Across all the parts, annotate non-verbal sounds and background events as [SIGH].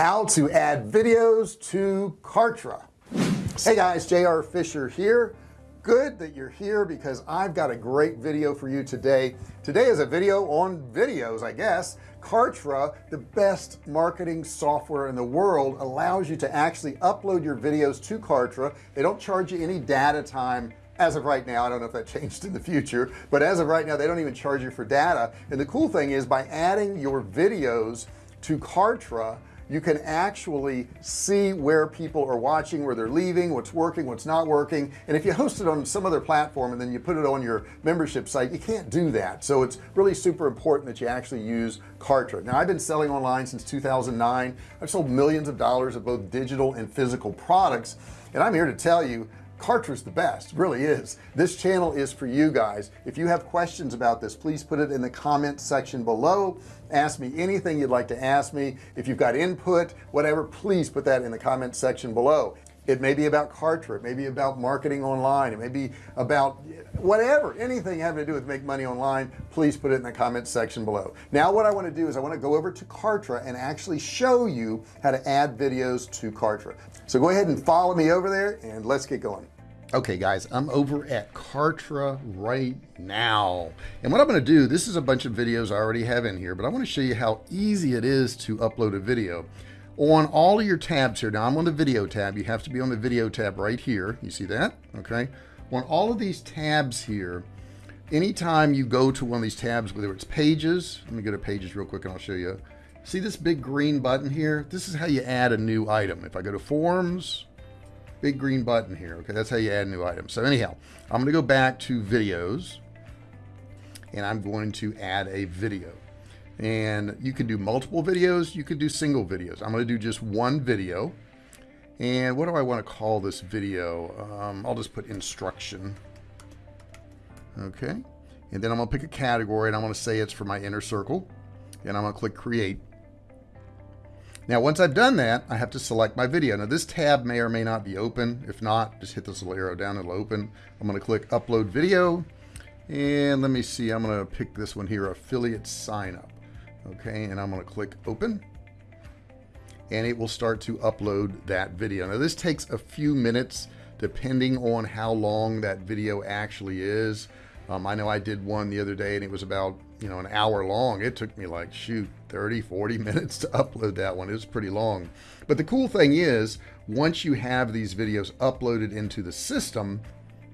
how to add videos to Kartra. Hey guys JR Fisher here. Good that you're here because I've got a great video for you today. Today is a video on videos I guess. Kartra the best marketing software in the world allows you to actually upload your videos to Kartra. They don't charge you any data time as of right now. I don't know if that [LAUGHS] changed in the future but as of right now they don't even charge you for data. And the cool thing is by adding your videos to Kartra you can actually see where people are watching where they're leaving what's working what's not working. And if you host it on some other platform and then you put it on your membership site you can't do that. So it's really super important that you actually use Kartra. Now I've been selling online since 2009 I've sold millions of dollars of both digital and physical products. And I'm here to tell you Kartra's the best really is. This channel is for you guys. If you have questions about this please put it in the comment section below. Ask me anything you'd like to ask me. If you've got input whatever please put that in the comment section below it may be about Kartra. It may be about marketing online. It may be about whatever anything having to do with make money online please put it in the comments section below. Now what I want to do is I want to go over to Kartra and actually show you how to add videos to Kartra. So go ahead and follow me over there and let's get going. Okay guys I'm over at Kartra right now. And what I'm going to do this is a bunch of videos I already have in here but I want to show you how easy it is to upload a video on all of your tabs here. Now I'm on the video tab. You have to be on the video tab right here. You see that? Okay. On all of these tabs here anytime you go to one of these tabs whether it's pages let me go to pages real quick and I'll show you. See this big green button here? This is how you add a new item. If I go to forms big green button here. Okay that's how you add a new item. So anyhow I'm gonna go back to videos and I'm going to add a video and you can do multiple videos you can do single videos I'm going to do just one video and what do I want to call this video um, I'll just put instruction okay and then I'm gonna pick a category and I'm gonna say it's for my inner circle and I'm gonna click create now, once I've done that, I have to select my video. Now, this tab may or may not be open. If not, just hit this little arrow down, it'll open. I'm going to click upload video. And let me see, I'm going to pick this one here, affiliate sign up. Okay, and I'm going to click open. And it will start to upload that video. Now, this takes a few minutes depending on how long that video actually is. Um, I know I did one the other day and it was about, you know, an hour long. It took me like, shoot, 30, 40 [LAUGHS] minutes to upload that one. It was pretty long. But the cool thing is, once you have these videos uploaded into the system,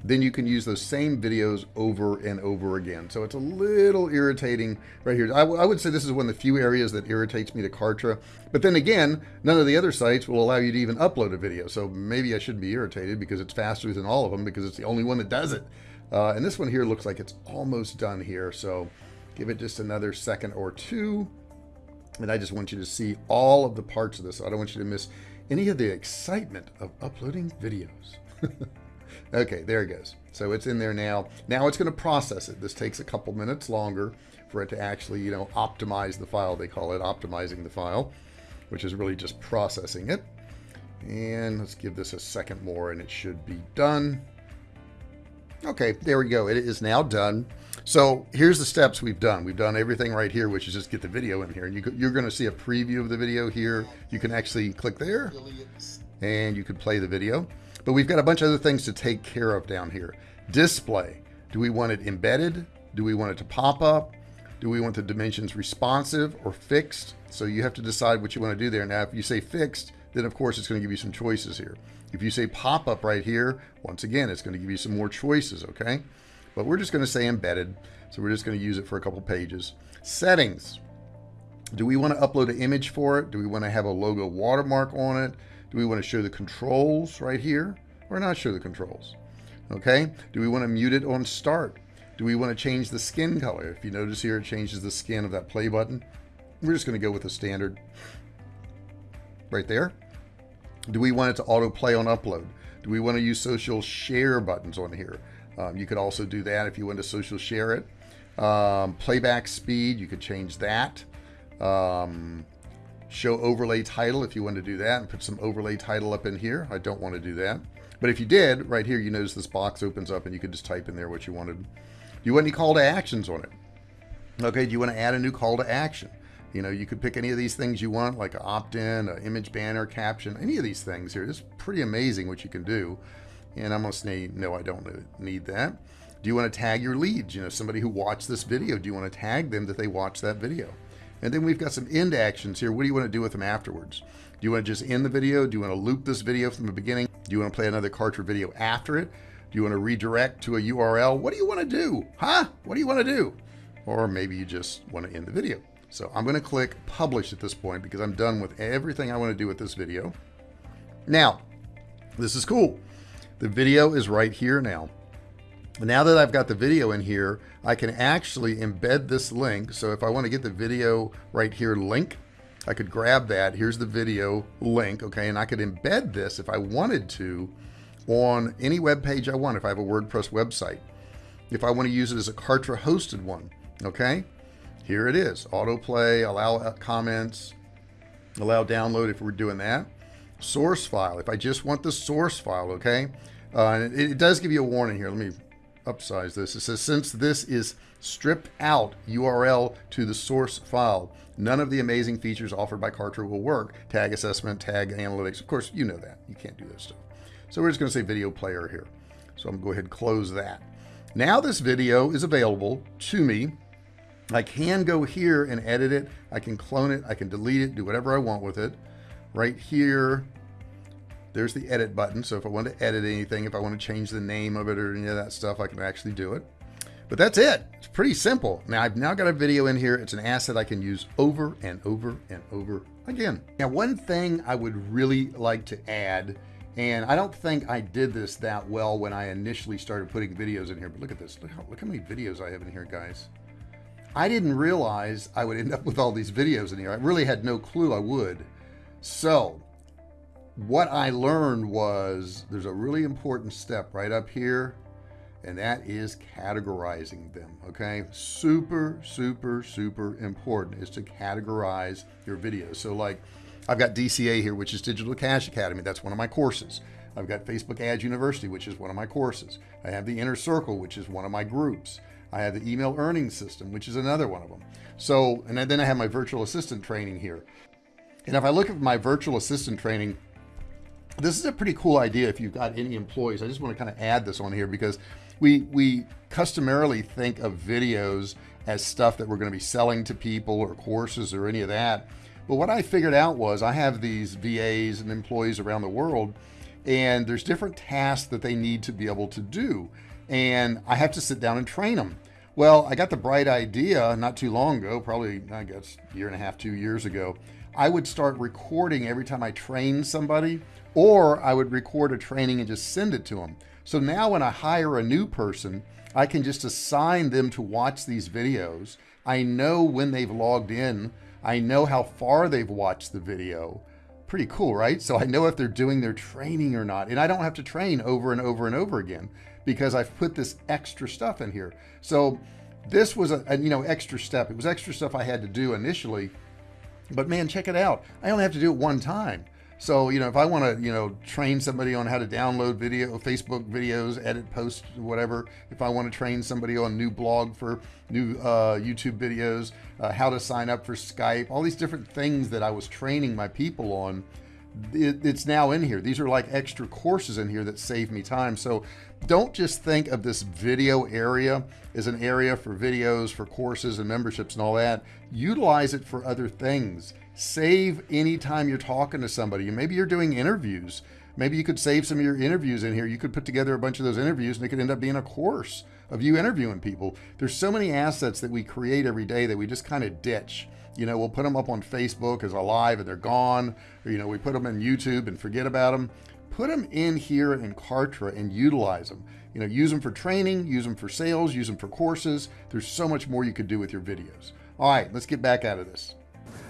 then you can use those same videos over and over again. So it's a little irritating right here. I, would say this is one of the few areas that irritates me to Kartra. But then again, none of the other sites will allow you to even upload a video. So maybe I shouldn't be irritated because it's faster than all of them because it's the only one that does it. Uh, and this one here looks like it's almost done here. So give it just another second or two. And I just want you to see all of the parts of this. I don't want you to miss any of the excitement of uploading videos. [LAUGHS] okay, there it goes. So it's in there now. Now it's going to process it. This takes a couple minutes longer for it to actually, you know, optimize the file. They call it optimizing the file, which is really just processing it. And let's give this a second more and it should be done. Okay, there we go. It is now done. So here's the steps we've done. We've done everything right here, which is just get the video in here. And you, are going to see a preview of the video here. You can actually click there and you can play the video. But we've got a bunch of other things to take care of down here. Display. Do we want it embedded? Do we want it to pop up? Do we want the dimensions responsive or fixed? So you have to decide what you want to do there. Now, if you say fixed, then of course it's going to give you some choices here. If you say pop up right here, once again, it's going to give you some more choices. Okay. But we're just going to say embedded. So we're just going to use it for a couple pages. Settings. Do we want to upload an image for it? Do we want to have a logo watermark on it? Do we want to show the controls right here or not show the controls? Okay. Do we want to mute it on start? Do we want to change the skin color? If you notice here, it changes the skin of that play button. We're just going to go with the standard right there. Do we want it to auto play on upload? Do we want to use social share buttons on here? Um, you could also do that if you want to social share it. Um, playback speed, you could change that. Um, show overlay title if you want to do that and put some overlay title up in here. I don't want to do that. But if you did, right here, you notice this box opens up and you could just type in there what you wanted. Do you want any call to actions on it? Okay, do you want to add a new call to action? you know you could pick any of these things you want like an opt-in an image banner caption any of these things here it's pretty amazing what you can do and I'm gonna say no I don't need that do you want to tag your leads you know somebody who watched this video do you want to tag them that they watched that video and then we've got some end actions here. What do you want to do with them afterwards? Do you want to just end the video? Do you want to loop this video from the beginning? Do you want to play another Kartra video after it? Do you want to redirect to a URL what do you want to do? Huh? What do you want to do? Or maybe you just want to end the video. So I'm going to click publish at this point because I'm done with everything I want to do with this video. Now, this is cool. The video is right here now. Now that I've got the video in here, I can actually embed this link. So if I want to get the video right here link, I could grab that. Here's the video link. Okay. And I could embed this if I wanted to on any web page I want. If I have a WordPress website, if I want to use it as a Kartra hosted one. Okay here it is autoplay allow uh, comments allow download if we're doing that source file if I just want the source file okay uh, it, it, does give you a warning here let me upsize this. It says since this is stripped out URL to the source file none of the amazing features offered by Kartra will work. Tag assessment tag analytics. Of course you know that. You can't do this stuff. So we're just going to say video player here. So I'm going to go ahead and close that. Now this video is available to me. I can go here and edit it. I can clone it. I can delete it, do whatever I want with it. Right here, there's the edit button. So if I want to edit anything, if I want to change the name of it or any of that stuff, I can actually do it. But that's it. It's pretty simple. Now I've now got a video in here. It's an asset I can use over and over and over again. Now, one thing I would really like to add, and I don't think I did this that well when I initially started putting videos in here, but look at this. Look how, look how many videos I have in here, guys. I didn't realize I would end up with all these videos in here. I really had no clue I would. So what I learned was there's a really important step right up here and that is categorizing them okay? Super super super important is to categorize your videos. So like I've got DCA here which is Digital Cash Academy. That's one of my courses. I've got Facebook Ads University which is one of my courses. I have the Inner Circle which is one of my groups. I have the email earning system, which is another one of them. So, and then I have my virtual assistant training here. And if I look at my virtual assistant training, this is a pretty cool idea if you've got any employees. I just want to kind of add this on here because we we customarily think of videos as stuff that we're going to be selling to people or courses or any of that. But what I figured out was I have these VAs and employees around the world and there's different tasks that they need to be able to do and I have to sit down and train them. Well, I got the bright idea not too long ago, probably, I guess, a year and a half, two years ago. I would start recording every time I train somebody, or I would record a training and just send it to them. So now when I hire a new person, I can just assign them to watch these videos. I know when they've logged in. I know how far they've watched the video. Pretty cool, right? So I know if they're doing their training or not. And I don't have to train over and over and over again because I've put this extra stuff in here. So this was a, a, you know extra step. It was extra stuff I had to do initially, but man, check it out. I only have to do it one time. So you know if I want to you know train somebody on how to download video, Facebook videos, edit, posts, whatever. If I want to train somebody on new blog for new uh, YouTube videos, uh, how to sign up for Skype, all these different things that I was training my people on it, it's now in here. These are like extra courses in here that save me time. So don't just think of this video area as an area for videos, for courses and memberships and all that. Utilize it for other things. Save anytime you're talking to somebody. Maybe you're doing interviews. Maybe you could save some of your interviews in here. You could put together a bunch of those interviews and it could end up being a course of you interviewing people. There's so many assets that we create every day that we just kind of ditch you know, we'll put them up on Facebook as a live and they're gone. Or, you know, we put them in YouTube and forget about them. Put them in here in Kartra and utilize them. You know, use them for training, use them for sales, use them for courses. There's so much more you could do with your videos. All right, let's get back out of this.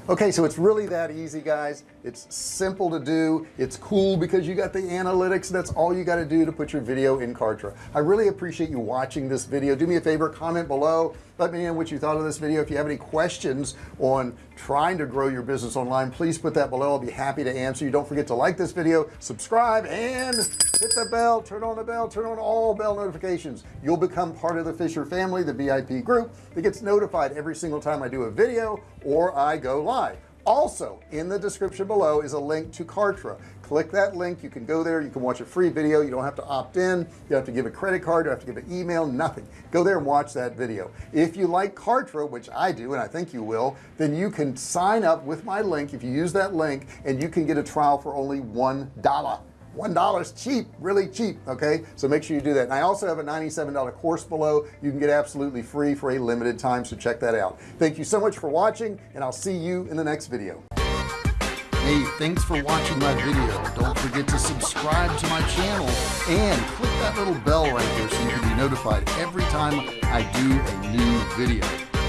Okay, so it's really that easy, guys. It's simple to do. It's cool because you got the analytics. That's all you got to do to put your video in Kartra. I really appreciate you watching this video. Do me a favor, comment below let me know what you thought of this video if you have any questions on trying to grow your business online please put that below I'll be happy to answer you don't forget to like this video subscribe and hit the bell turn on the bell turn on all bell notifications you'll become part of the Fisher family the VIP group that gets notified every single time I do a video or I go live also in the description below is a link to Kartra. Click that link. You can go there. You can watch a free video. You don't have to opt in. You have to give a credit card. You have to give an email. Nothing. Go there and watch that video. If you like Kartra which I do and I think you will then you can sign up with my link. If you use that link and you can get a trial for only one dollar one is cheap really cheap okay? So make sure you do that. And I also have a $97 course below. You can get absolutely free for a limited time so check that out. Thank you so much for watching and I'll see you in the next video. Hey thanks for watching my video. Don't forget to subscribe to my channel and click that little bell right there so you can be notified every time I do a new video.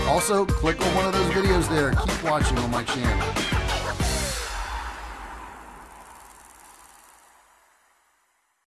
Also click on one of those videos there. Keep watching on my channel